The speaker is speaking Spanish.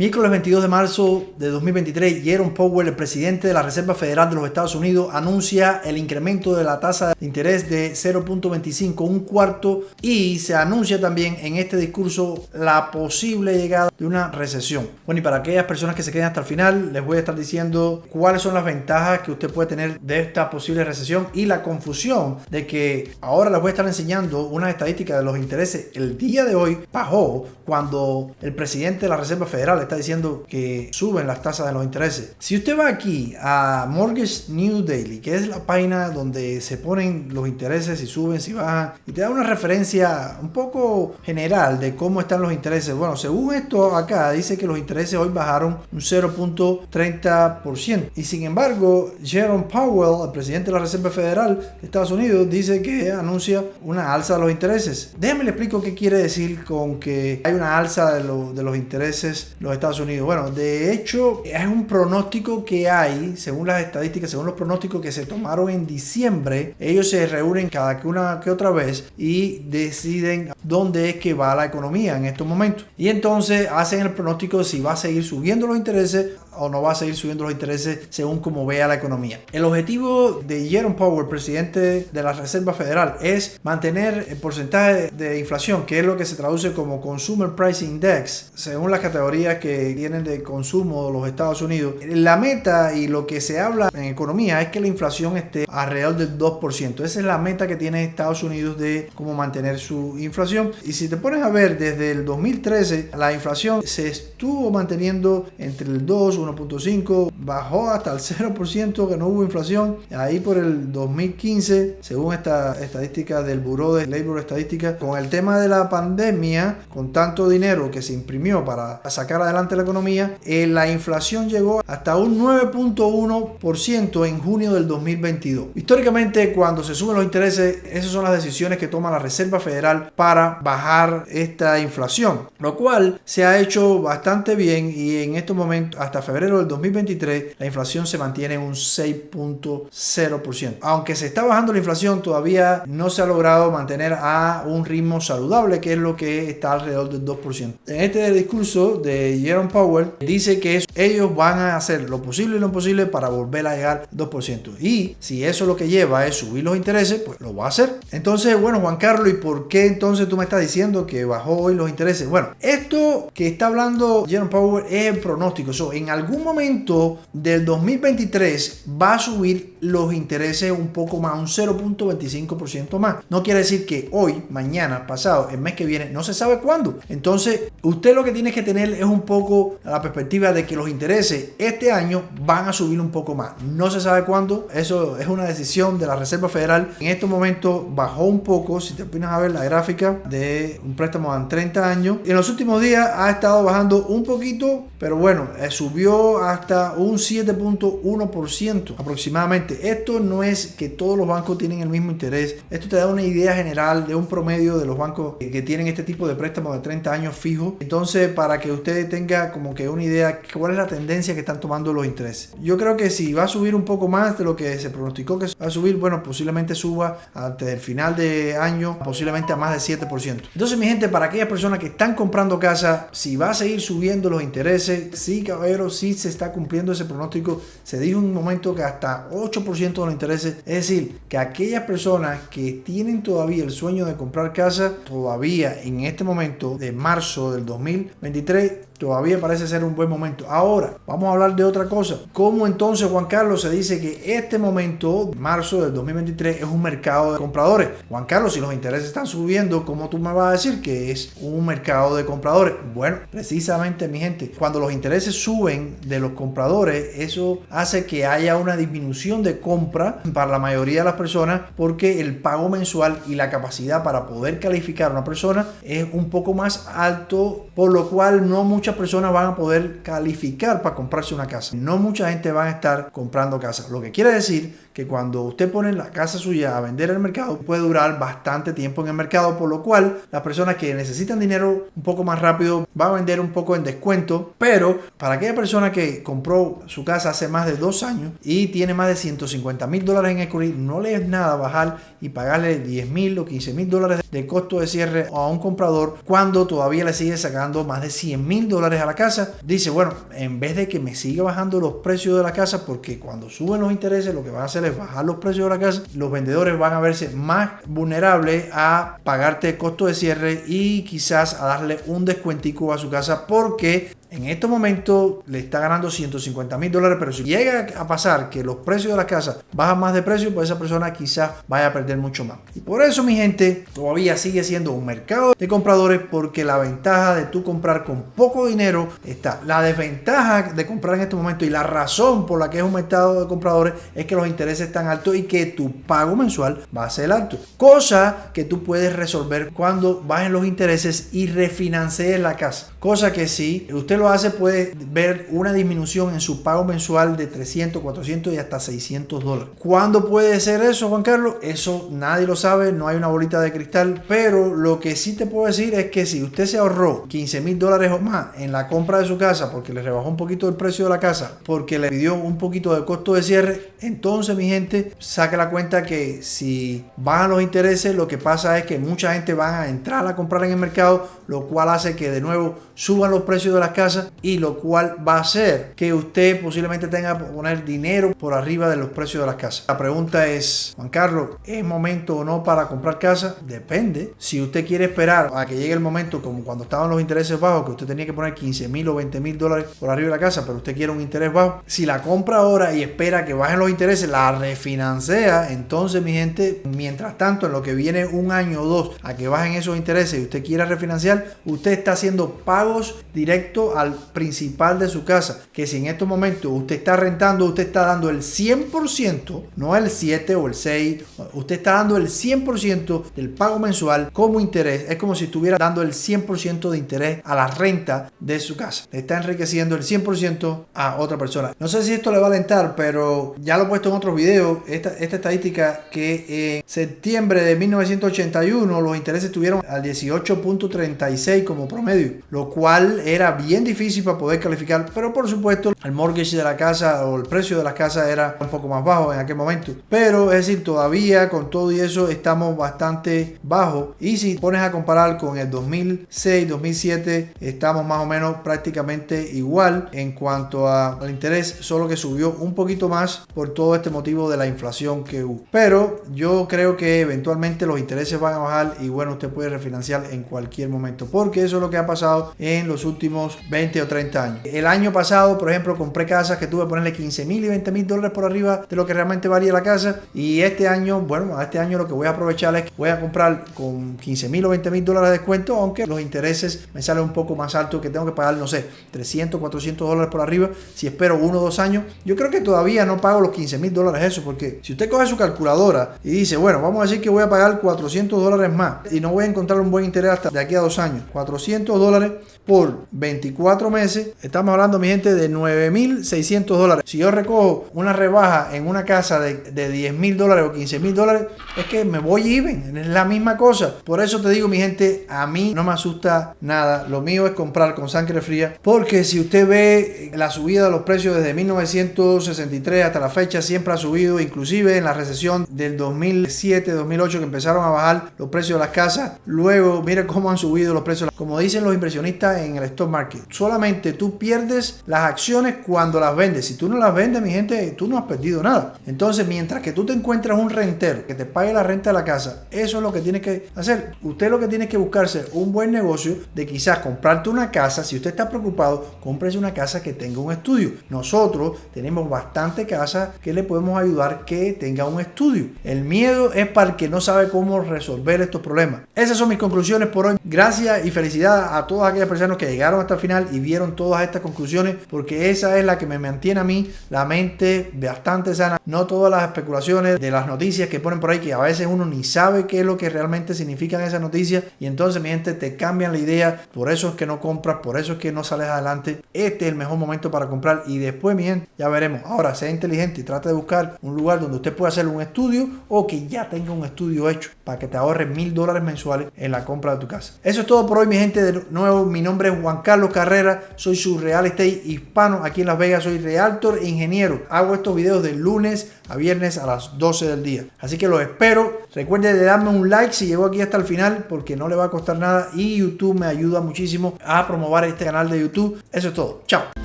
Miércoles 22 de marzo de 2023, Jerome Powell, el presidente de la Reserva Federal de los Estados Unidos, anuncia el incremento de la tasa de interés de 0.25, un cuarto, y se anuncia también en este discurso la posible llegada de una recesión. Bueno, y para aquellas personas que se queden hasta el final, les voy a estar diciendo cuáles son las ventajas que usted puede tener de esta posible recesión y la confusión de que ahora les voy a estar enseñando una estadística de los intereses. El día de hoy bajó cuando el presidente de la Reserva Federal está diciendo que suben las tasas de los intereses. Si usted va aquí a Mortgage New Daily, que es la página donde se ponen los intereses, si suben, si bajan, y te da una referencia un poco general de cómo están los intereses. Bueno, según esto acá, dice que los intereses hoy bajaron un 0.30%. Y sin embargo, Jerome Powell, el presidente de la Reserva Federal de Estados Unidos, dice que anuncia una alza de los intereses. Déjame le explico qué quiere decir con que hay una alza de, de los intereses los Estados Unidos. Bueno, de hecho, es un pronóstico que hay, según las estadísticas, según los pronósticos que se tomaron en diciembre, ellos se reúnen cada que una que otra vez y deciden dónde es que va la economía en estos momentos. Y entonces hacen el pronóstico si va a seguir subiendo los intereses o no va a seguir subiendo los intereses según como vea la economía. El objetivo de Jerome Powell, presidente de la Reserva Federal, es mantener el porcentaje de inflación, que es lo que se traduce como Consumer Price Index, según las categorías que tienen de consumo los Estados Unidos. La meta y lo que se habla en economía es que la inflación esté alrededor del 2%. Esa es la meta que tiene Estados Unidos de cómo mantener su inflación. Y si te pones a ver, desde el 2013 la inflación se estuvo manteniendo entre el 2, 1 1.5, bajó hasta el 0%, que no hubo inflación. Ahí por el 2015, según esta estadística del Buró de Labor Estadística, con el tema de la pandemia, con tanto dinero que se imprimió para sacar adelante la economía, eh, la inflación llegó hasta un 9.1% en junio del 2022. Históricamente, cuando se suben los intereses, esas son las decisiones que toma la Reserva Federal para bajar esta inflación, lo cual se ha hecho bastante bien y en estos momentos, hasta febrero del 2023 la inflación se mantiene en un 6.0%. Aunque se está bajando la inflación, todavía no se ha logrado mantener a un ritmo saludable, que es lo que está alrededor del 2%. En este discurso de Jerome Powell dice que ellos van a hacer lo posible y lo imposible para volver a llegar al 2%. Y si eso lo que lleva es subir los intereses, pues lo va a hacer. Entonces, bueno, Juan Carlos, ¿y por qué entonces tú me estás diciendo que bajó hoy los intereses? Bueno, esto que está hablando Jerome Powell es el pronóstico. So, en algún momento del 2023 va a subir los intereses un poco más, un 0.25% más. No quiere decir que hoy, mañana, pasado, el mes que viene, no se sabe cuándo. Entonces, usted lo que tiene que tener es un poco la perspectiva de que los intereses este año van a subir un poco más. No se sabe cuándo. Eso es una decisión de la Reserva Federal. En estos momentos bajó un poco, si te opinas a ver la gráfica de un préstamo en 30 años. En los últimos días ha estado bajando un poquito, pero bueno, eh, subió hasta un 7.1% aproximadamente. Esto no es que todos los bancos tienen el mismo interés. Esto te da una idea general de un promedio de los bancos que tienen este tipo de préstamos de 30 años fijo. Entonces, para que usted tenga como que una idea cuál es la tendencia que están tomando los intereses. Yo creo que si va a subir un poco más de lo que se pronosticó que va a subir, bueno, posiblemente suba antes del final de año, posiblemente a más de 7%. Entonces, mi gente, para aquellas personas que están comprando casa, si va a seguir subiendo los intereses, sí, caballero, sí se está cumpliendo ese pronóstico. Se dijo en un momento que hasta 8% de los intereses. Es decir, que aquellas personas que tienen todavía el sueño de comprar casa, todavía en este momento de marzo del 2023, todavía parece ser un buen momento. Ahora, vamos a hablar de otra cosa. ¿Cómo entonces, Juan Carlos, se dice que este momento, marzo del 2023, es un mercado de compradores? Juan Carlos, si los intereses están subiendo, ¿cómo tú me vas a decir que es un mercado de compradores? Bueno, precisamente, mi gente, cuando los intereses suben de los compradores, eso hace que haya una disminución de compra para la mayoría de las personas porque el pago mensual y la capacidad para poder calificar a una persona es un poco más alto, por lo cual no muchas personas van a poder calificar para comprarse una casa. No mucha gente va a estar comprando casa. Lo que quiere decir que cuando usted pone la casa suya a vender en el mercado puede durar bastante tiempo en el mercado, por lo cual las personas que necesitan dinero un poco más rápido va a vender un poco en descuento, pero para aquella persona que compró su casa hace más de dos años y tiene más de 150 mil dólares en equity, no le es nada bajar y pagarle 10 mil o 15 mil dólares de costo de cierre a un comprador cuando todavía le sigue sacando más de 100 mil dólares a la casa. Dice, bueno, en vez de que me siga bajando los precios de la casa, porque cuando suben los intereses lo que van a hacer es bajar los precios de la casa, los vendedores van a verse más vulnerables a pagarte el costo de cierre y quizás a darle un descuentico a su casa porque en estos momentos le está ganando 150 mil dólares, pero si llega a pasar que los precios de la casa bajan más de precio, pues esa persona quizás vaya a perder mucho más. Y por eso, mi gente, todavía sigue siendo un mercado de compradores porque la ventaja de tú comprar con poco dinero está. La desventaja de comprar en este momento y la razón por la que es un mercado de compradores es que los intereses están altos y que tu pago mensual va a ser alto. Cosa que tú puedes resolver cuando bajen los intereses y refinancies la casa. Cosa que si usted lo hace puede ver una disminución en su pago mensual de 300, 400 y hasta 600 dólares. ¿Cuándo puede ser eso, Juan Carlos? Eso nadie lo sabe, no hay una bolita de cristal, pero lo que sí te puedo decir es que si usted se ahorró 15 mil dólares o más en la compra de su casa porque le rebajó un poquito el precio de la casa, porque le pidió un poquito de costo de cierre, entonces mi gente, saque la cuenta que si bajan los intereses, lo que pasa es que mucha gente va a entrar a comprar en el mercado, lo cual hace que de nuevo suban los precios de las casas y lo cual va a hacer que usted posiblemente tenga que poner dinero por arriba de los precios de las casas. La pregunta es, Juan Carlos, ¿es momento o no para comprar casa? Depende. Si usted quiere esperar a que llegue el momento como cuando estaban los intereses bajos, que usted tenía que poner 15 mil o 20 mil dólares por arriba de la casa, pero usted quiere un interés bajo, si la compra ahora y espera que bajen los intereses, la refinancia, entonces mi gente, mientras tanto, en lo que viene un año o dos a que bajen esos intereses y usted quiera refinanciar, usted está haciendo pagos directos al principal de su casa, que si en estos momentos usted está rentando, usted está dando el 100%, no el 7 o el 6, usted está dando el 100% del pago mensual como interés. Es como si estuviera dando el 100% de interés a la renta de su casa. Está enriqueciendo el 100% a otra persona. No sé si esto le va a alentar, pero ya lo he puesto en otros videos. Esta, esta estadística que en septiembre de 1981 los intereses estuvieron al 18.36 como promedio, lo cual era bien difícil para poder calificar, pero por supuesto el mortgage de la casa o el precio de la casa era un poco más bajo en aquel momento. Pero es decir, todavía con todo y eso estamos bastante bajo. Y si pones a comparar con el 2006, 2007, estamos más o menos prácticamente igual en cuanto al interés, solo que subió un poquito más por todo este motivo de la inflación que hubo. Pero yo creo que eventualmente los intereses van a bajar y bueno, usted puede refinanciar en cualquier momento, porque eso es lo que ha pasado en los últimos 20 o 30 años. El año pasado, por ejemplo, compré casas que tuve que ponerle 15 mil y 20 mil dólares por arriba de lo que realmente valía la casa. Y este año, bueno, este año lo que voy a aprovechar es que voy a comprar con 15 mil o 20 mil dólares de descuento, aunque los intereses me salen un poco más altos, que tengo que pagar, no sé, 300, 400 dólares por arriba. Si espero uno o dos años, yo creo que todavía no pago los 15 mil dólares eso, porque si usted coge su calculadora y dice, bueno, vamos a decir que voy a pagar 400 dólares más y no voy a encontrar un buen interés hasta de aquí a dos años, 400 dólares por 24 meses, estamos hablando, mi gente, de 9.600 dólares. Si yo recojo una rebaja en una casa de, de 10.000 dólares o 15.000 dólares, es que me voy even, es la misma cosa. Por eso te digo, mi gente, a mí no me asusta nada. Lo mío es comprar con sangre fría, porque si usted ve la subida de los precios desde 1963 hasta la fecha, siempre ha subido, inclusive en la recesión del 2007-2008 que empezaron a bajar los precios de las casas. Luego, mire cómo han subido los precios, como dicen los inversionistas en el stock market solamente tú pierdes las acciones cuando las vendes. Si tú no las vendes, mi gente, tú no has perdido nada. Entonces, mientras que tú te encuentras un rentero que te pague la renta de la casa, eso es lo que tiene que hacer. Usted lo que tiene que buscarse un buen negocio de quizás comprarte una casa. Si usted está preocupado, cómprese una casa que tenga un estudio. Nosotros tenemos bastante casas que le podemos ayudar que tenga un estudio. El miedo es para el que no sabe cómo resolver estos problemas. Esas son mis conclusiones por hoy. Gracias y felicidades a todas aquellas personas que llegaron hasta el final y vieron todas estas conclusiones porque esa es la que me mantiene a mí la mente bastante sana. No todas las especulaciones de las noticias que ponen por ahí que a veces uno ni sabe qué es lo que realmente significan esas noticias y entonces mi gente te cambian la idea. Por eso es que no compras, por eso es que no sales adelante. Este es el mejor momento para comprar y después mi gente ya veremos. Ahora sea inteligente y trate de buscar un lugar donde usted pueda hacer un estudio o que ya tenga un estudio hecho para que te ahorres mil dólares mensuales en la compra de tu casa. Eso es todo por hoy mi gente. De nuevo mi nombre es Juan Carlos Carrera. Soy su real estate hispano aquí en Las Vegas. Soy realtor e ingeniero. Hago estos videos de lunes a viernes a las 12 del día. Así que los espero. Recuerde de darme un like si llegó aquí hasta el final porque no le va a costar nada y YouTube me ayuda muchísimo a promover este canal de YouTube. Eso es todo. Chao.